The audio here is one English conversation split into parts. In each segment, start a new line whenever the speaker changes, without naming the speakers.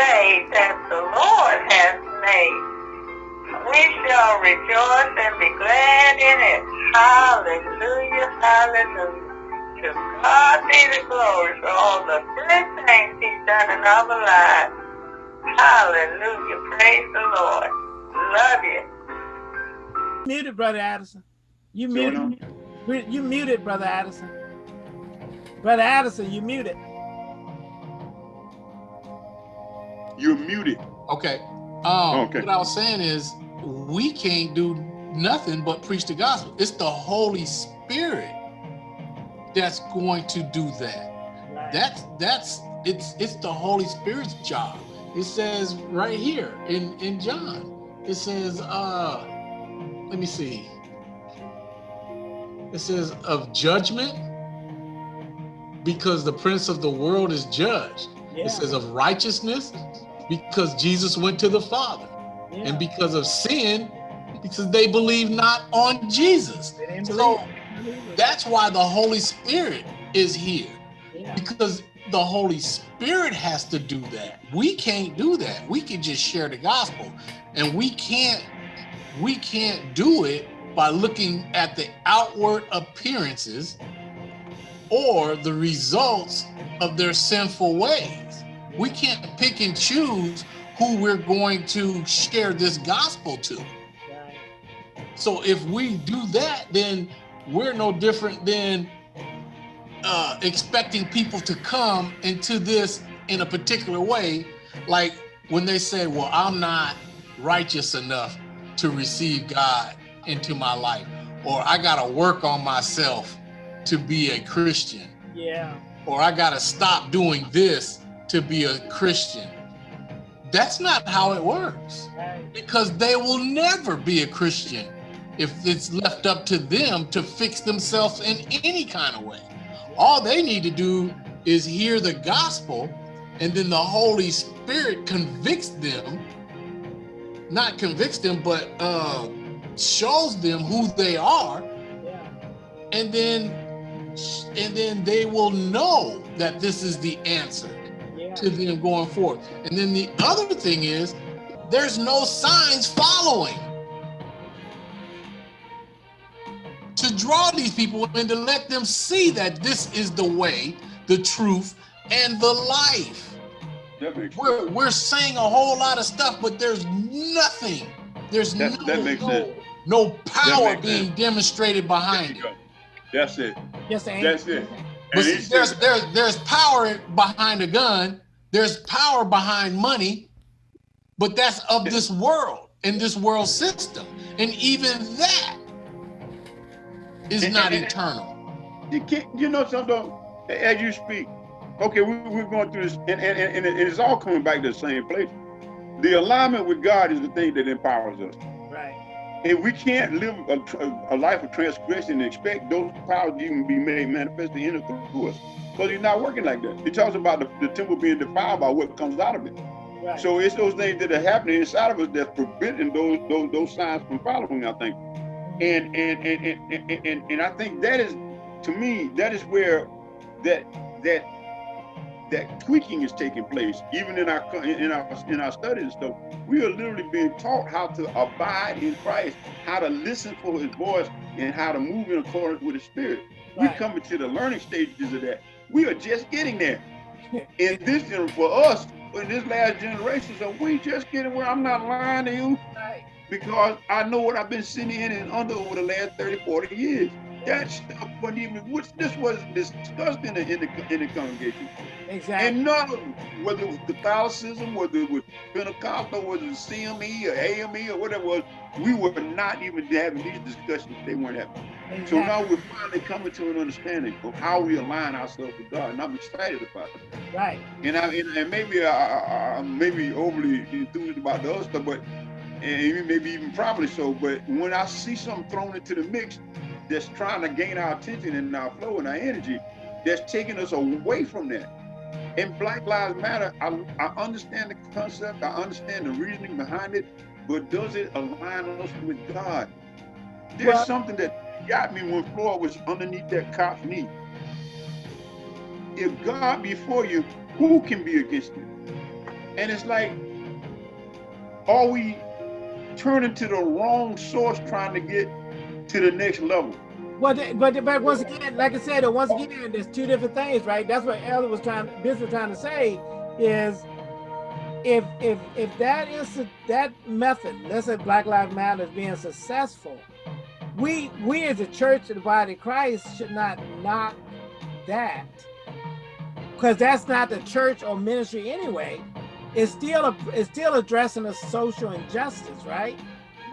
day that the Lord has made. We shall rejoice and be glad in it. Hallelujah, hallelujah. To God be the glory for all the good things he's done in our lives. Hallelujah, praise the Lord. Love you.
Muted, Brother Addison. You muted. You muted, Brother Addison. Brother Addison, you muted.
You're muted.
Okay. Um, okay. What I was saying is, we can't do nothing but preach the gospel. It's the Holy Spirit that's going to do that. That's that's it's it's the Holy Spirit's job. It says right here in in John. It says, uh, let me see. It says of judgment because the prince of the world is judged. Yeah. It says of righteousness because Jesus went to the Father. Yeah. And because of sin, because they believe not on Jesus. So that's why the Holy Spirit is here. Yeah. Because the Holy Spirit has to do that. We can't do that. We can just share the gospel. And we can't we can't do it by looking at the outward appearances or the results of their sinful ways. We can't pick and choose who we're going to share this gospel to. So if we do that, then we're no different than uh, expecting people to come into this in a particular way. Like when they say, well, I'm not righteous enough to receive God into my life, or I got to work on myself to be a Christian.
Yeah.
Or I got to stop doing this to be a Christian. That's not how it works. Because they will never be a Christian if it's left up to them to fix themselves in any kind of way. All they need to do is hear the gospel and then the Holy Spirit convicts them, not convicts them, but uh, shows them who they are. And then and then they will know that this is the answer. To them going forth. And then the other thing is, there's no signs following to draw these people and to let them see that this is the way, the truth, and the life. We're, we're saying a whole lot of stuff, but there's nothing. There's that, no, that no, no power being sense. demonstrated behind it.
That's it.
Yes, sir.
That's it.
But see, there's there's there's power behind a gun. There's power behind money, but that's of this world and this world system, and even that is and, not and, eternal.
You can't. You know something? As you speak, okay, we, we're going through this, and, and, and it's all coming back to the same place. The alignment with God is the thing that empowers us. And we can't live a, a, life of transgression and expect those powers to even be made manifest in us through us. Because he's not working like that. He talks about the, the, temple being defiled by what comes out of it. Right. So it's those things that are happening inside of us that's preventing those those those signs from following, I think. And and and and and, and, and I think that is to me, that is where that that that tweaking is taking place, even in our in our in our studies and stuff. We are literally being taught how to abide in Christ, how to listen for His voice, and how to move in accordance with His Spirit. Right. We're coming to the learning stages of that. We are just getting there. in this for us, in this last generation, so we just getting where I'm not lying to you, because I know what I've been sitting in and under over the last 30, 40 years that stuff wasn't even, which this wasn't discussed in the, in the, in the congregation.
Exactly.
And none of them, whether it was Catholicism, whether it was Pentecostal, whether it was CME or AME or whatever it was, we were not even having these discussions. They weren't having. Exactly. So now we're finally coming to an understanding of how we align ourselves with God, and I'm excited about it.
Right.
And I and, and maybe I, I, maybe overly enthused about the other stuff, but and maybe even probably so. But when I see something thrown into the mix that's trying to gain our attention and our flow and our energy, that's taking us away from that. In Black Lives Matter, I, I understand the concept, I understand the reasoning behind it, but does it align us with God? There's well, something that got me when Floyd was underneath that cop's knee. If God be for you, who can be against you? And it's like, are we turning to the wrong source trying to get to the next level?
Well, but but once again, like I said, once again, there's two different things, right? That's what Elder was trying, Bishop was trying to say, is if if if that is that method, let's say Black Lives Matter is being successful, we we as a church of the body of Christ should not knock that because that's not the church or ministry anyway. It's still a, it's still addressing a social injustice, right?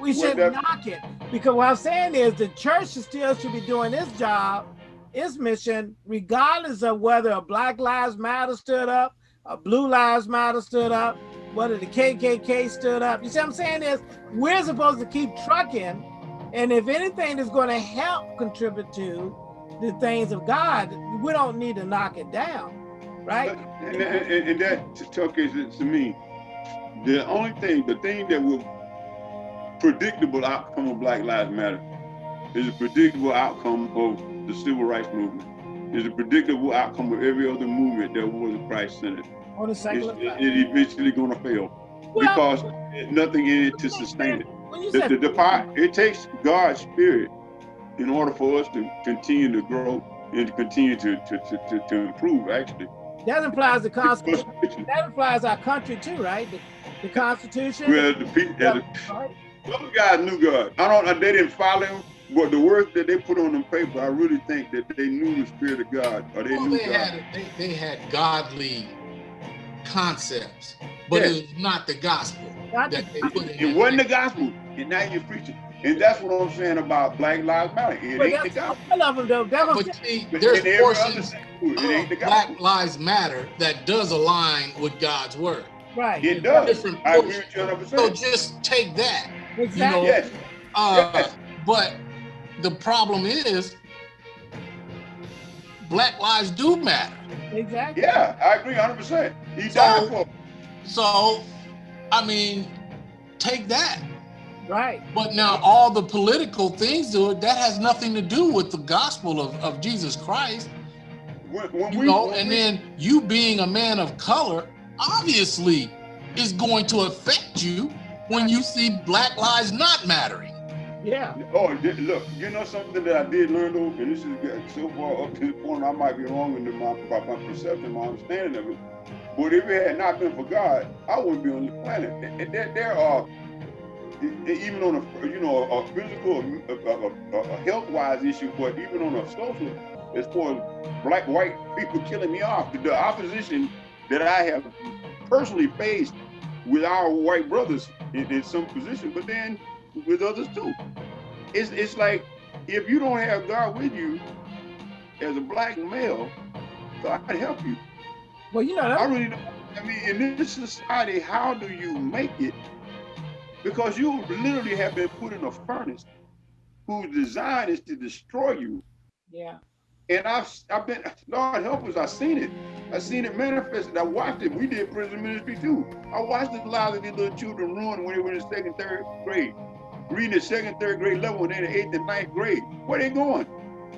We should well, knock it because what I'm saying is the church still should be doing its job, its mission, regardless of whether a Black Lives Matter stood up, a Blue Lives Matter stood up, whether the KKK stood up. You see what I'm saying is we're supposed to keep trucking and if anything is going to help contribute to the things of God, we don't need to knock it down, right?
And, and, and that, Chuck, is to me, the only thing, the thing that will predictable outcome of Black Lives Matter is a predictable outcome of the civil rights movement. Is a predictable outcome of every other movement that was Christ-centered. On the secular it's, it, eventually going to fail well, because nothing in it to sustain it. The, the, the part, it takes God's spirit in order for us to continue to grow and to continue to, to, to, to, improve, actually.
That implies the Constitution. That implies our country too, right? The, the Constitution.
Well, the people, yeah, the, those guys knew God. I don't, they didn't follow him, but the words that they put on the paper, I really think that they knew the spirit of God, or they well, knew
they God. Had, they, they had godly concepts, but yes. it was not the gospel. That
they put in it wasn't the gospel, and now you're preaching. And that's what I'm saying about Black Lives Matter. It but ain't the gospel. I love them though.
That was, but see, there's portions of Black Lives Matter that does align with God's word.
Right.
It does. Different I agree with you 100%.
So just take that.
Exactly. You know, yes.
Uh, yes. But the problem is, Black lives do matter.
Exactly.
Yeah, I agree 100%. He so, died for
So, I mean, take that.
Right.
But now all the political things do it, that has nothing to do with the gospel of, of Jesus Christ. When, when you we, know, and we, then you being a man of color, obviously is going to affect you when you see black lives not mattering.
Yeah.
Oh, look, you know something that I did learn though, and this is so far up to the point I might be wrong in my, my perception, my understanding of it. But if it had not been for God, I wouldn't be on the planet. There, there are, even on a, you know, a physical, a, a, a health-wise issue, but even on a social, as far as black, white people killing me off, the opposition that I have personally faced with our white brothers in, in some position, but then with others too. It's it's like if you don't have God with you as a black male, God help you.
Well, you know, I
really don't. I mean, in this society, how do you make it? Because you literally have been put in a furnace whose design is to destroy you.
Yeah.
And I've I've been Lord help us, I've seen it. I've seen it manifested. I watched it. We did prison ministry too. I watched the lives of these little children ruin when they were in the second, third grade. Reading the second, third grade level and then the eighth and ninth grade. Where they going?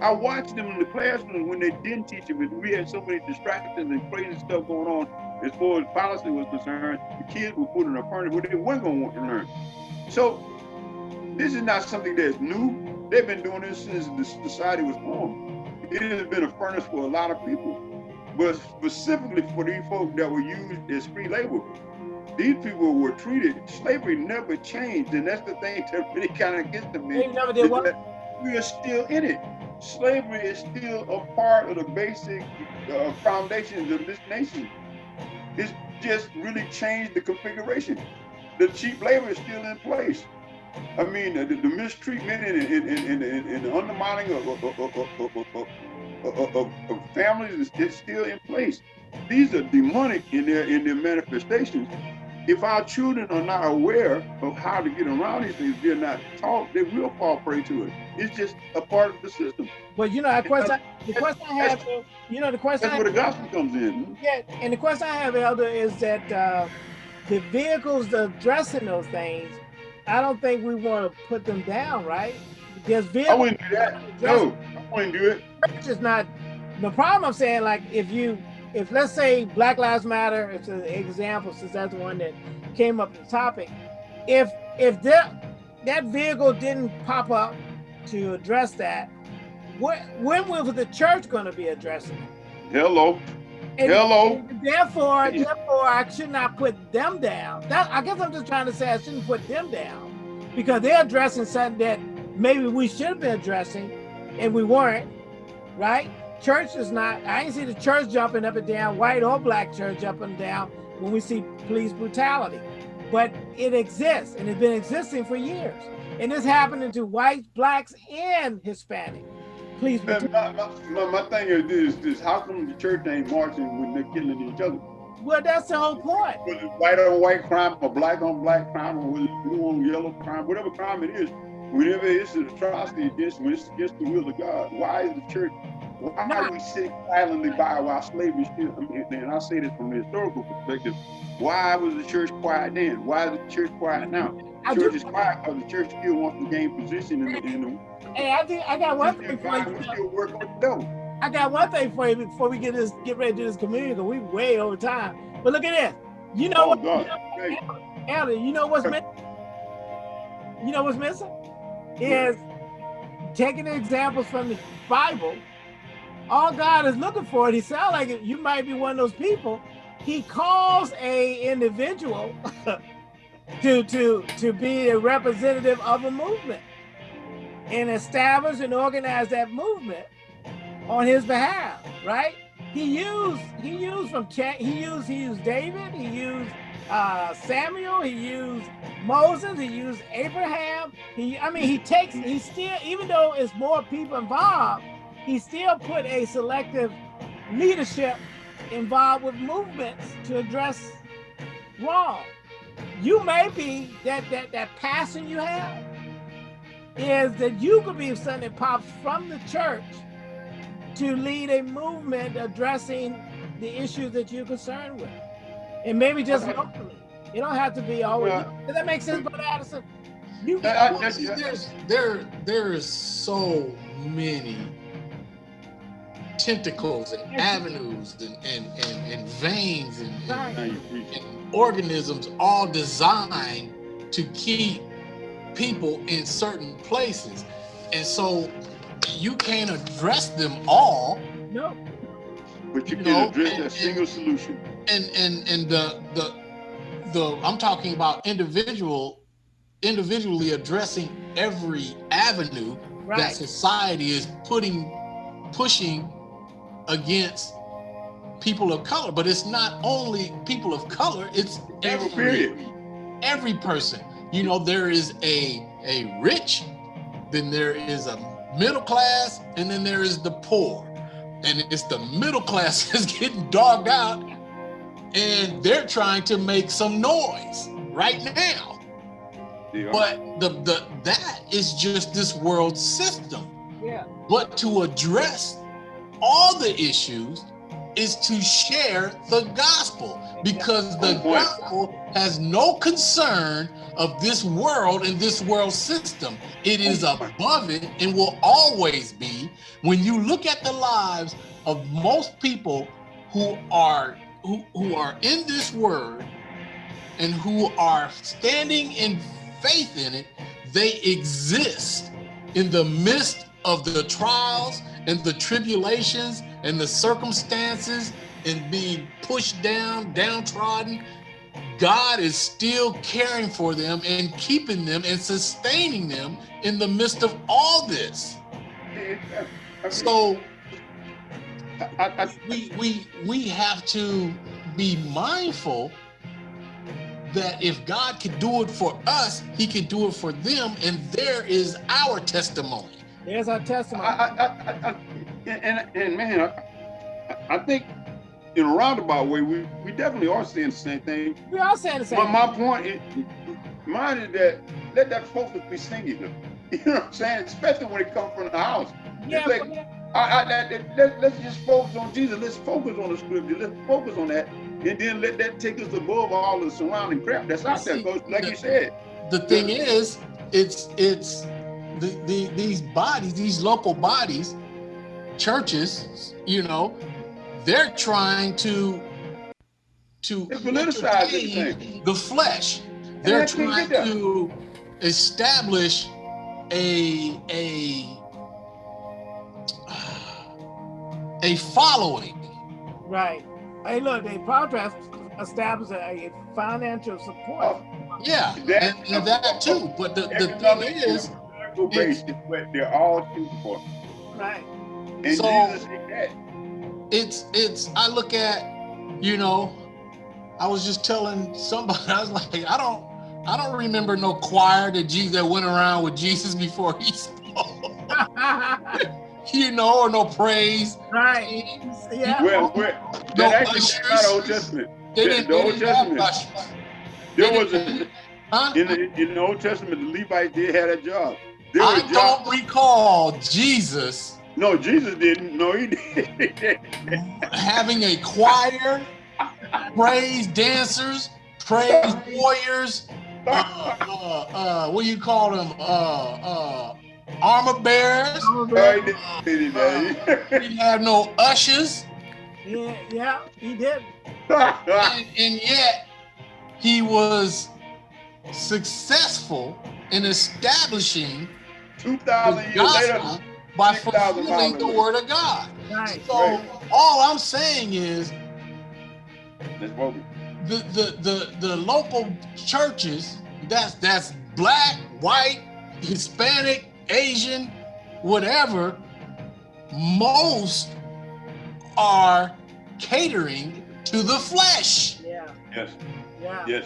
I watched them in the classroom when they didn't teach them. We had so many distractions and crazy stuff going on as far as policy was concerned. The kids were put in a furnace where they weren't going to want to learn. So this is not something that's new. They've been doing this since the society was formed. It has been a furnace for a lot of people but specifically for these folks that were used as free labor. These people were treated, slavery never changed, and that's the thing that really kind of gets to me.
never did what?
We are still in it. Slavery is still a part of the basic uh, foundations of this nation. It's just really changed the configuration. The cheap labor is still in place. I mean, the, the mistreatment and, and, and, and, the undermining of, of, of, of, of, of families is, still in place. These are demonic in their in their manifestations. If our children are not aware of how to get around these things, they're not taught, they will fall prey to it. It's just a part of the system.
But you know, the question, the question I have, you know, the question.
That's where the gospel comes in.
Yeah, and the question I have, Elder, is that uh, the vehicles addressing those things, I don't think we want to put them down, right? Vehicles.
I wouldn't do that. No, I wouldn't do it.
Church is not the problem. I'm saying, like, if you if let's say Black Lives Matter, it's an example since that's the one that came up the topic. If if that that vehicle didn't pop up to address that, what, when was the church going to be addressing it?
Hello.
And,
Hello.
And therefore, therefore, I should not put them down. That I guess I'm just trying to say I shouldn't put them down because they're addressing something that maybe we should have been addressing and we weren't, right? Church is not, I ain't see the church jumping up and down, white or black church up and down when we see police brutality. But it exists and it's been existing for years. And it's happening to whites, blacks, and Hispanic. Please.
My, my, my, my, thing is this, this, how come the church ain't marching when they're killing each other?
Well, that's the whole point.
Whether it's white on white crime, or black on black crime, or whether it's blue on yellow crime, whatever crime it is, whenever it's an atrocity against, when it's against the will of God, why is the church why no. are we sitting silently by while slavery still? I mean, and I say this from the historical perspective. Why was the church quiet then? Why is the church quiet now? The church is quiet because the church still wants to gain position in the. In the
hey, I think I got one thing for you.
Still work on the devil.
I got one thing for you before we get this, get ready to do this community. Because we way over time. But look at this. You know oh, what? God. You know, Elder, you know what's missing? You know what's missing? Is taking the examples from the Bible all God is looking for, and he sounds like you might be one of those people. He calls a individual to to to be a representative of a movement and establish and organize that movement on his behalf, right? He used he used from he used he used David, he used uh, Samuel, he used Moses, he used Abraham. He I mean he takes he still even though it's more people involved, he still put a selective leadership involved with movements to address wrong. You may be that that that passion you have is that you could be something that pops from the church to lead a movement addressing the issues that you're concerned with. And maybe just locally. You don't have to be always. Yeah. Does that make sense, Brother Addison?
You, I, I, there's, there, there is so many tentacles and avenues and, and, and, and veins and, and, and organisms all designed to keep people in certain places. And so you can't address them all.
No.
But you, you can know, address and, a single solution.
And and and the the the I'm talking about individual individually addressing every avenue right. that society is putting pushing against people of color, but it's not only people of color, it's every, every person. You know, there is a, a rich, then there is a middle class, and then there is the poor. And it's the middle class that's getting dogged out and they're trying to make some noise right now. Yeah. But the, the that is just this world system.
Yeah.
But to address all the issues is to share the gospel because the gospel has no concern of this world and this world system. It is above it and will always be. When you look at the lives of most people who are who, who are in this word and who are standing in faith in it, they exist in the midst of the trials and the tribulations and the circumstances and being pushed down, downtrodden, God is still caring for them and keeping them and sustaining them in the midst of all this. So we we we have to be mindful that if God can do it for us, he can do it for them, and there is our testimony.
There's our testimony. I, I,
I, and, and man, I, I think in a roundabout way, we, we definitely are saying the same thing.
We are saying the same.
But my point, is, mine is that let that focus be singular. You know what I'm saying? Especially when it comes from the house. Yeah, like, I, I, that, let, let's just focus on Jesus. Let's focus on the scripture. Let's focus on that. And then let that take us above all the surrounding crap that's out there. Because like the, you said.
The thing is, it's it's the, the, these bodies, these local bodies, churches, you know, they're trying to to
politicize the,
the flesh. They're trying to establish a a uh, a following.
Right. Hey, look, they progress establish a financial support.
Yeah, that, and, and that too. But the, the thing is,
it's, what they're all shooting for.
Right.
And
so it's it's. I look at, you know, I was just telling somebody. I was like, I don't, I don't remember no choir that Jesus that went around with Jesus before he spoke. you know, or no praise.
Right. Yeah.
Well, well that no actually not Old Testament. They the, didn't, the Old Testament. There was a huh? in, the, in the Old Testament, the Levites did have a job.
I don't recall Jesus.
No, Jesus didn't. No, he didn't.
having a choir, praise dancers, praise warriors. Uh, uh, uh, what do you call them? Uh, uh, armor bearers. Armor bearers. Uh, he didn't have no ushers.
Yeah, yeah, he did.
and, and yet, he was successful in establishing
2,000 years later
by fulfilling the word of God.
Right.
So right. all I'm saying is
the,
the, the, the local churches, that's that's black, white, Hispanic, Asian, whatever, most are catering to the flesh.
Yeah.
Yes.
Yeah.
Yes.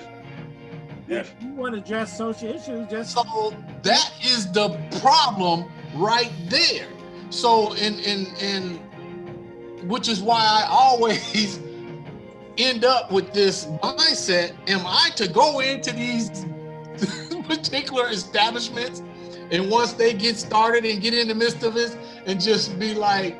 Yes.
If you want to address social issues, just
so that is the problem right there. So in in in which is why I always end up with this mindset: Am I to go into these particular establishments, and once they get started and get in the midst of it, and just be like,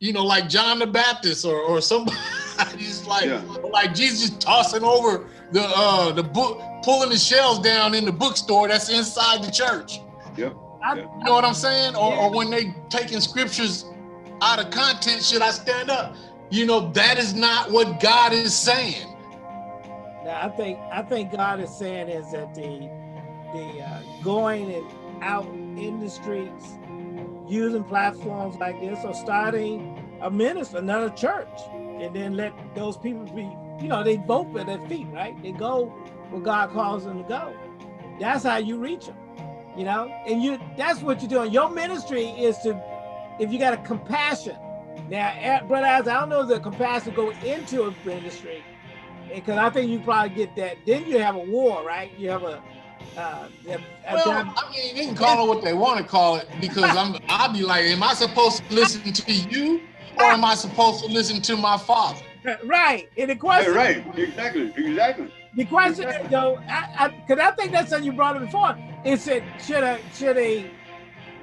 you know, like John the Baptist or or somebody just like yeah. like Jesus tossing over the uh the book pulling the shelves down in the bookstore that's inside the church. I, you know what I'm saying? Or, or when they taking scriptures out of content, should I stand up? You know, that is not what God is saying.
Now, I think I think God is saying is that the the uh, going and out in the streets, using platforms like this, or starting a minister, another church, and then let those people be, you know, they vote with their feet, right? They go where God calls them to go. That's how you reach them, you know? And you that's what you're doing. Your ministry is to, if you got a compassion. Now, Brother I don't know if the compassion go into a ministry, because I think you probably get that. Then you have a war, right? You have a, uh,
well, I mean, they can call it what they want to call it because I'm. I'll be like, am I supposed to listen to you or am I supposed to listen to my father?
Right. And the question.
Yeah, right. Exactly. Exactly.
The question is though, because I, I, think that's something you brought up before. Is It should a should a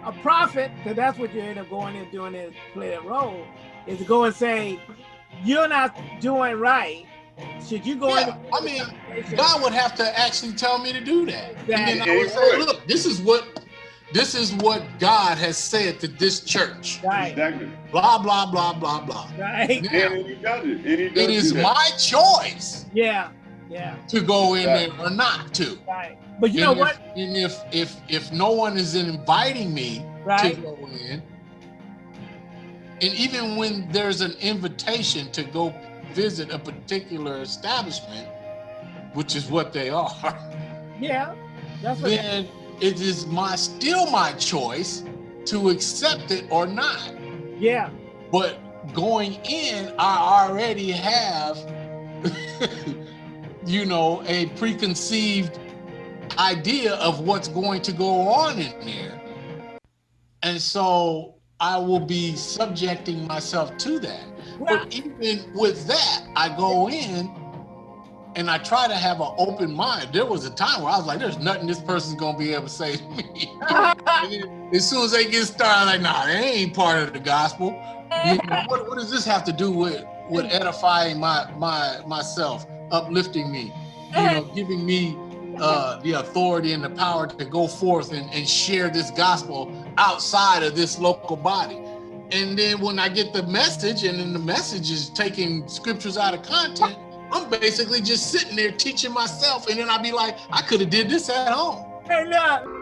a prophet, because that's what you end up going and doing is play that role, is to go and say, you're not doing right. Should you go
yeah, I mean, God would have to actually tell me to do that. Exactly. And then I would say, look, this is what this is what God has said to this church.
Right.
Exactly.
Blah, blah, blah, blah, blah.
Right.
Now, and he does it. And he does
it is my choice.
Yeah. Yeah.
To go in there or not to.
Right. But you and know
if,
what?
And if if if no one is inviting me
right.
to go in, and even when there's an invitation to go visit a particular establishment, which is what they are.
Yeah. That's what
then it is my still my choice to accept it or not.
Yeah.
But going in, I already have, you know, a preconceived idea of what's going to go on in there. And so I will be subjecting myself to that. But even with that, I go in and I try to have an open mind. There was a time where I was like, "There's nothing this person's gonna be able to say to me." as soon as they get started, I'm like, "Nah, they ain't part of the gospel." You know, what, what does this have to do with with edifying my my myself, uplifting me, you know, giving me uh, the authority and the power to go forth and, and share this gospel outside of this local body? And then when I get the message and then the message is taking scriptures out of content, I'm basically just sitting there teaching myself. And then I'd be like, I could have did this at home.
Hey, look.